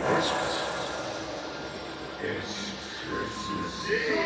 Christmas. It's Christmas Eve.